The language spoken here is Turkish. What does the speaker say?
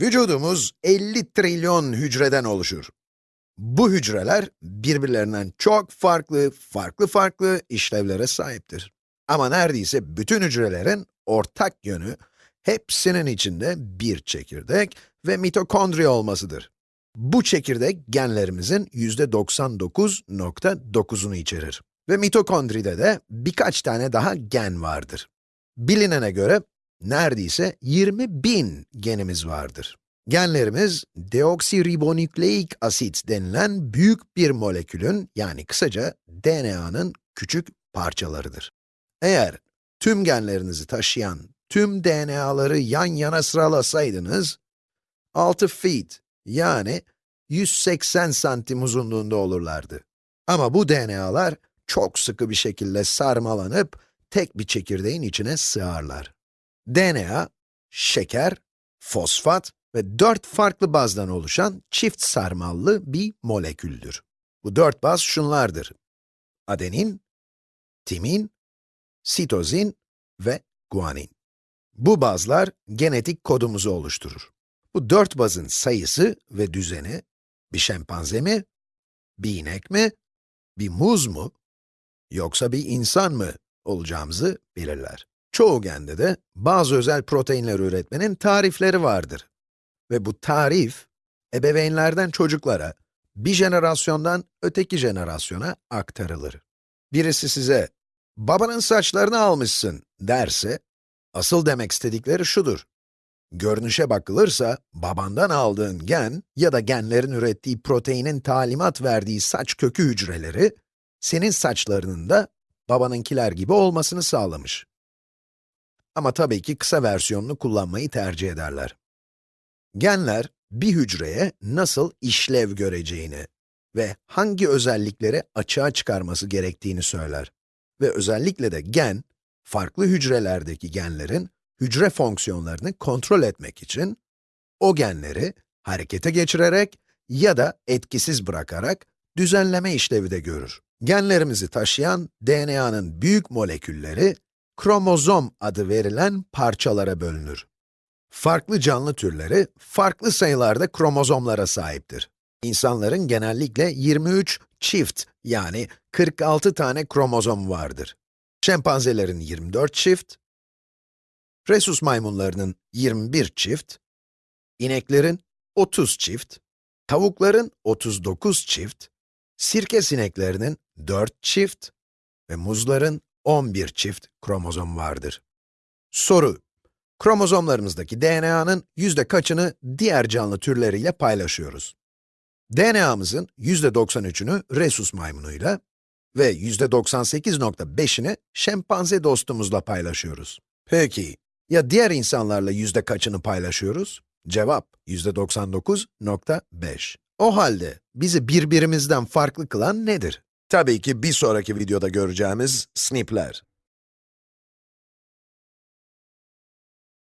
Vücudumuz 50 trilyon hücreden oluşur. Bu hücreler birbirlerinden çok farklı, farklı farklı işlevlere sahiptir. Ama neredeyse bütün hücrelerin ortak yönü, hepsinin içinde bir çekirdek ve mitokondri olmasıdır. Bu çekirdek genlerimizin yüzde 99.9'unu içerir. Ve mitokondride de birkaç tane daha gen vardır. Bilinene göre neredeyse 20 bin genimiz vardır. Genlerimiz, deoksiribonükleik asit denilen büyük bir molekülün, yani kısaca DNA'nın küçük parçalarıdır. Eğer tüm genlerinizi taşıyan tüm DNA'ları yan yana sıralasaydınız, 6 feet, yani 180 santim uzunluğunda olurlardı. Ama bu DNA'lar çok sıkı bir şekilde sarmalanıp tek bir çekirdeğin içine sığarlar. DNA, şeker, fosfat ve dört farklı bazdan oluşan çift sarmallı bir moleküldür. Bu dört baz şunlardır. Adenin, timin, sitozin ve guanin. Bu bazlar genetik kodumuzu oluşturur. Bu dört bazın sayısı ve düzeni, bir şempanze mi, bir inek mi, bir muz mu, yoksa bir insan mı olacağımızı belirler. Çoğu gende de bazı özel proteinler üretmenin tarifleri vardır. Ve bu tarif, ebeveynlerden çocuklara, bir jenerasyondan öteki jenerasyona aktarılır. Birisi size, babanın saçlarını almışsın derse, asıl demek istedikleri şudur. Görünüşe bakılırsa, babandan aldığın gen ya da genlerin ürettiği proteinin talimat verdiği saç kökü hücreleri, senin saçlarının da babanınkiler gibi olmasını sağlamış. Ama tabii ki kısa versiyonunu kullanmayı tercih ederler. Genler, bir hücreye nasıl işlev göreceğini ve hangi özellikleri açığa çıkarması gerektiğini söyler. Ve özellikle de gen, farklı hücrelerdeki genlerin hücre fonksiyonlarını kontrol etmek için, o genleri harekete geçirerek ya da etkisiz bırakarak düzenleme işlevi de görür. Genlerimizi taşıyan DNA'nın büyük molekülleri, kromozom adı verilen parçalara bölünür. Farklı canlı türleri, farklı sayılarda kromozomlara sahiptir. İnsanların genellikle 23 çift, yani 46 tane kromozom vardır. Şempanzelerin 24 çift, Rhesus maymunlarının 21 çift, ineklerin 30 çift, tavukların 39 çift, sirke sineklerinin 4 çift ve muzların 11 çift kromozom vardır. Soru, kromozomlarımızdaki DNA'nın yüzde kaçını diğer canlı türleriyle paylaşıyoruz? DNA'mızın yüzde 93'ünü rhesus maymunuyla ve yüzde 98.5'ini şempanze dostumuzla paylaşıyoruz. Peki, ya diğer insanlarla yüzde kaçını paylaşıyoruz? Cevap, yüzde 99.5. O halde bizi birbirimizden farklı kılan nedir? Tabii ki bir sonraki videoda göreceğimiz SNP'ler.